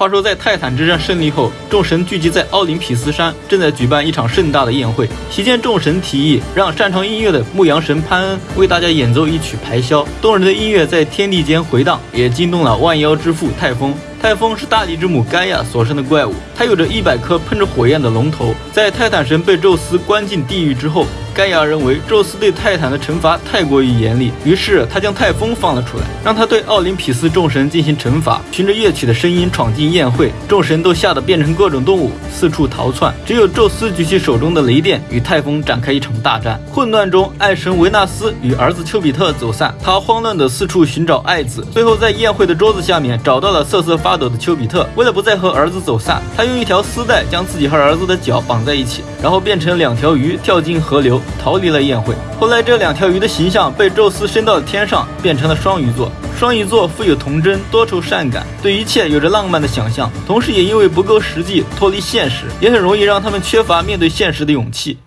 话说，在泰坦之战胜利后，众神聚集在奥林匹斯山，正在举办一场盛大的宴会。席间，众神提议让擅长音乐的牧羊神潘恩为大家演奏一曲排箫。动人的音乐在天地间回荡，也惊动了万妖之父泰丰。泰丰是大地之母盖亚所生的怪物，它有着一百颗喷着火焰的龙头。在泰坦神被宙斯关进地狱之后，盖亚认为宙斯对泰坦的惩罚太过于严厉，于是他将泰丰放了出来，让他对奥林匹斯众神进行惩罚。循着乐曲的声音闯进宴会，众神都吓得变成各种动物，四处逃窜。只有宙斯举起手中的雷电，与泰丰展开一场大战。混乱中，爱神维纳斯与儿子丘比特走散，他慌乱地四处寻找爱子，最后在宴会的桌子下面找到了瑟瑟发抖的丘比特。为了不再和儿子走散，他用一条丝带将自己和儿子的脚绑在一起，然后变成两条鱼跳进河流。逃离了宴会。后来，这两条鱼的形象被宙斯升到了天上，变成了双鱼座。双鱼座富有童真、多愁善感，对一切有着浪漫的想象，同时也因为不够实际、脱离现实，也很容易让他们缺乏面对现实的勇气。